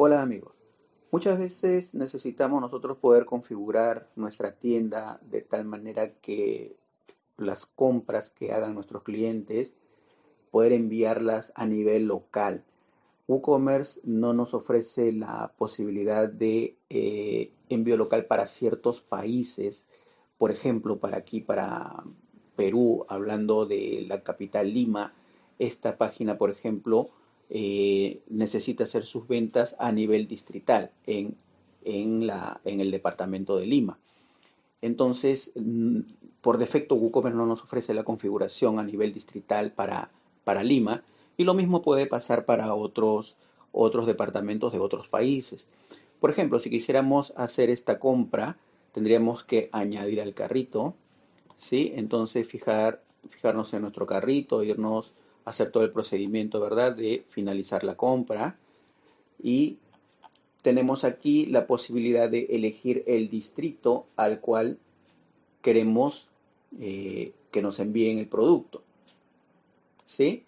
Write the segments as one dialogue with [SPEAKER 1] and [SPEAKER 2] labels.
[SPEAKER 1] Hola amigos, muchas veces necesitamos nosotros poder configurar nuestra tienda de tal manera que las compras que hagan nuestros clientes poder enviarlas a nivel local. WooCommerce no nos ofrece la posibilidad de eh, envío local para ciertos países, por ejemplo, para aquí, para Perú, hablando de la capital Lima, esta página, por ejemplo, eh, necesita hacer sus ventas a nivel distrital en, en, la, en el departamento de Lima. Entonces, mm, por defecto, WooCommerce no nos ofrece la configuración a nivel distrital para, para Lima y lo mismo puede pasar para otros, otros departamentos de otros países. Por ejemplo, si quisiéramos hacer esta compra, tendríamos que añadir al carrito, ¿sí? Entonces, fijar, fijarnos en nuestro carrito, irnos hacer todo el procedimiento, ¿verdad? De finalizar la compra. Y tenemos aquí la posibilidad de elegir el distrito al cual queremos eh, que nos envíen el producto. ¿Sí?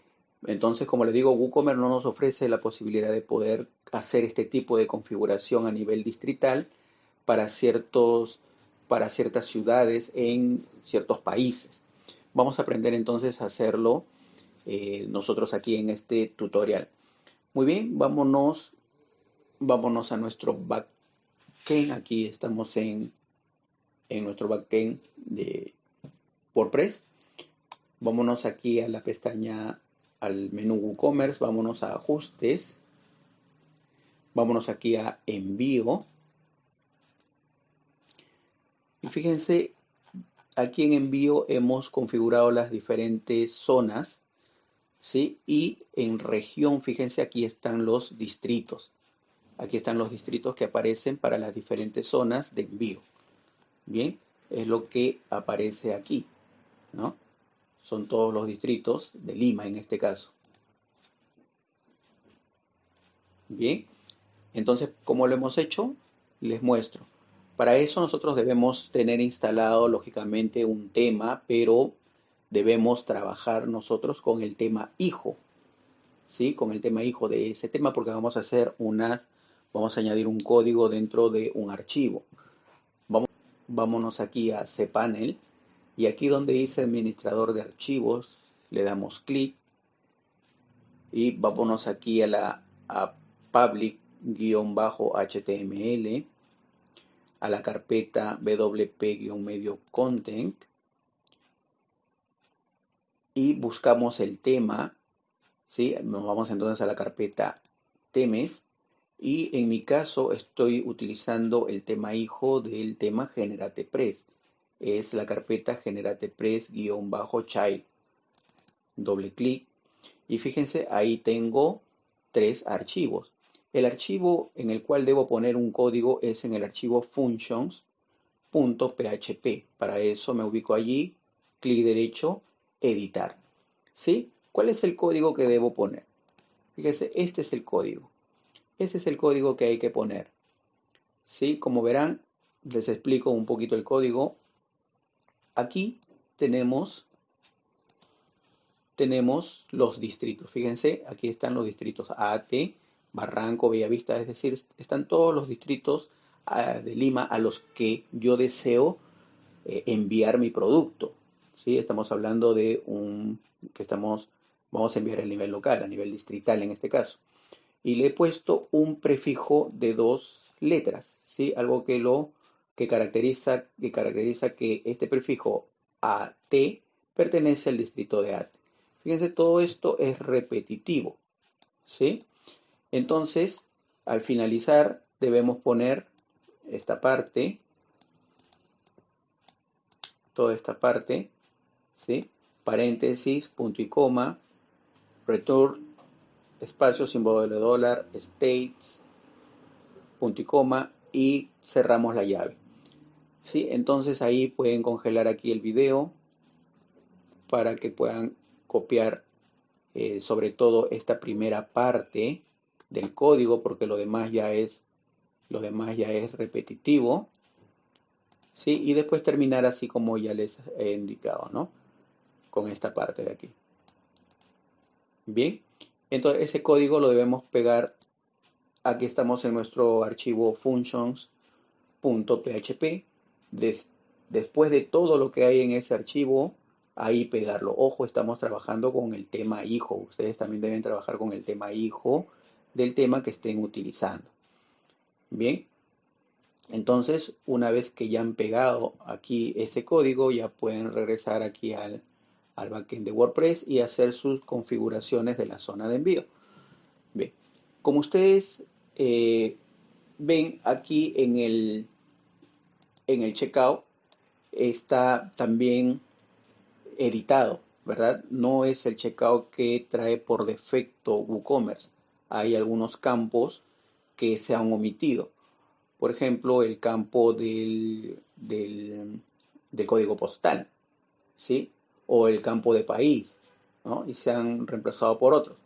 [SPEAKER 1] Entonces, como les digo, WooCommerce no nos ofrece la posibilidad de poder hacer este tipo de configuración a nivel distrital para, ciertos, para ciertas ciudades en ciertos países. Vamos a aprender entonces a hacerlo eh, nosotros aquí en este tutorial. Muy bien, vámonos, vámonos a nuestro backend. Aquí estamos en, en nuestro backend de WordPress. Vámonos aquí a la pestaña, al menú WooCommerce, vámonos a ajustes. Vámonos aquí a envío. Y fíjense, aquí en envío hemos configurado las diferentes zonas ¿sí? Y en región, fíjense, aquí están los distritos. Aquí están los distritos que aparecen para las diferentes zonas de envío. Bien, es lo que aparece aquí, ¿no? Son todos los distritos de Lima en este caso. Bien, entonces, ¿cómo lo hemos hecho? Les muestro. Para eso nosotros debemos tener instalado, lógicamente, un tema, pero debemos trabajar nosotros con el tema hijo, ¿sí? Con el tema hijo de ese tema porque vamos a hacer unas, vamos a añadir un código dentro de un archivo. Vamos, vámonos aquí a cPanel y aquí donde dice administrador de archivos, le damos clic y vámonos aquí a la a public-html, a la carpeta wp-medio content y buscamos el tema, ¿sí? Nos vamos entonces a la carpeta temes y en mi caso estoy utilizando el tema hijo del tema GeneratePress. Es la carpeta GeneratePress-child. Doble clic y fíjense, ahí tengo tres archivos. El archivo en el cual debo poner un código es en el archivo functions.php. Para eso me ubico allí, clic derecho, editar. ¿Sí? ¿Cuál es el código que debo poner? Fíjense, este es el código. Ese es el código que hay que poner. ¿Sí? Como verán, les explico un poquito el código. Aquí tenemos, tenemos los distritos. Fíjense, aquí están los distritos AT, Barranco, Bellavista, es decir, están todos los distritos ah, de Lima a los que yo deseo eh, enviar mi producto. ¿Sí? Estamos hablando de un que estamos, vamos a enviar a nivel local, a nivel distrital en este caso. Y le he puesto un prefijo de dos letras, ¿sí? Algo que lo que caracteriza, que caracteriza que este prefijo AT pertenece al distrito de AT. Fíjense, todo esto es repetitivo, ¿sí? Entonces, al finalizar, debemos poner esta parte, toda esta parte, ¿sí? Paréntesis, punto y coma, return, espacio, símbolo de dólar, states, punto y coma, y cerramos la llave. ¿Sí? Entonces ahí pueden congelar aquí el video para que puedan copiar eh, sobre todo esta primera parte del código porque lo demás ya es lo demás ya es repetitivo ¿sí? y después terminar así como ya les he indicado ¿no? Con esta parte de aquí. Bien, entonces ese código lo debemos pegar aquí estamos en nuestro archivo functions.php. después de todo lo que hay en ese archivo, ahí pegarlo. Ojo, estamos trabajando con el tema hijo. Ustedes también deben trabajar con el tema hijo del tema que estén utilizando. Bien, entonces una vez que ya han pegado aquí ese código, ya pueden regresar aquí al, al backend de WordPress y hacer sus configuraciones de la zona de envío. Bien, como ustedes eh, ven aquí en el, en el checkout, está también editado, ¿verdad? No es el checkout que trae por defecto WooCommerce. Hay algunos campos que se han omitido. Por ejemplo, el campo del, del, código postal, ¿sí? O el campo de país, ¿no? Y se han reemplazado por otros.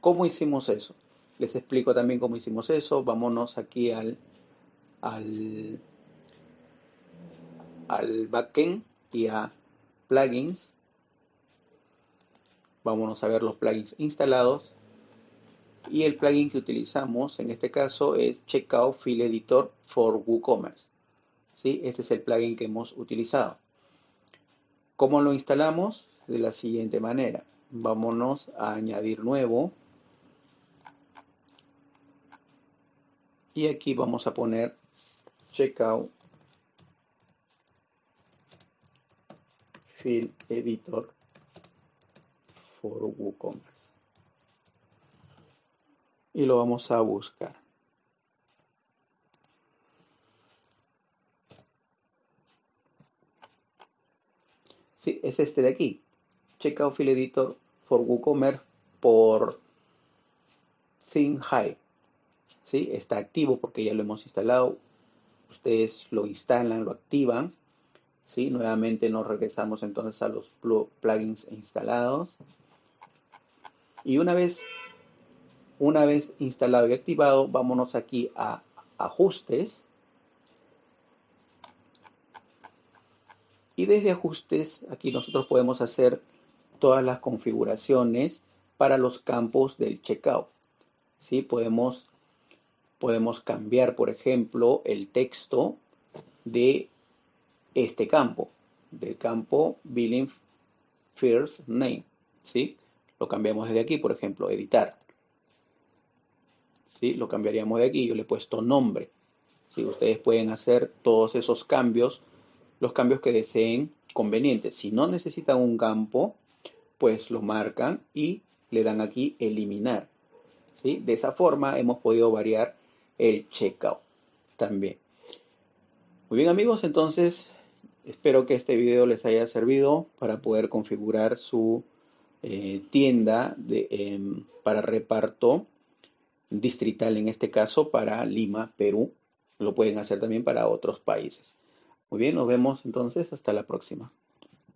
[SPEAKER 1] ¿Cómo hicimos eso? Les explico también cómo hicimos eso. Vámonos aquí al, al, al backend y a plugins Vámonos a ver los plugins instalados. Y el plugin que utilizamos en este caso es Checkout Field Editor for WooCommerce. ¿Sí? Este es el plugin que hemos utilizado. ¿Cómo lo instalamos? De la siguiente manera. Vámonos a añadir nuevo. Y aquí vamos a poner Checkout Field Editor for WooCommerce. Y lo vamos a buscar. Sí, es este de aquí. Checkout Field Editor for WooCommerce por ThinkHive. ¿Sí? Está activo porque ya lo hemos instalado. Ustedes lo instalan, lo activan. ¿Sí? Nuevamente nos regresamos entonces a los plugins instalados. Y una vez, una vez instalado y activado, vámonos aquí a ajustes. Y desde ajustes, aquí nosotros podemos hacer todas las configuraciones para los campos del checkout. ¿Sí? Podemos, podemos cambiar, por ejemplo, el texto de este campo, del campo Billing First Name. ¿sí? Lo cambiamos desde aquí, por ejemplo, editar. ¿Sí? Lo cambiaríamos de aquí, yo le he puesto nombre. ¿Sí? Ustedes pueden hacer todos esos cambios, los cambios que deseen convenientes. Si no necesitan un campo, pues lo marcan y le dan aquí eliminar. ¿Sí? De esa forma hemos podido variar el checkout también. Muy bien amigos, entonces espero que este video les haya servido para poder configurar su eh, tienda de, em, para reparto distrital, en este caso para Lima, Perú. Lo pueden hacer también para otros países. Muy bien, nos vemos entonces. Hasta la próxima.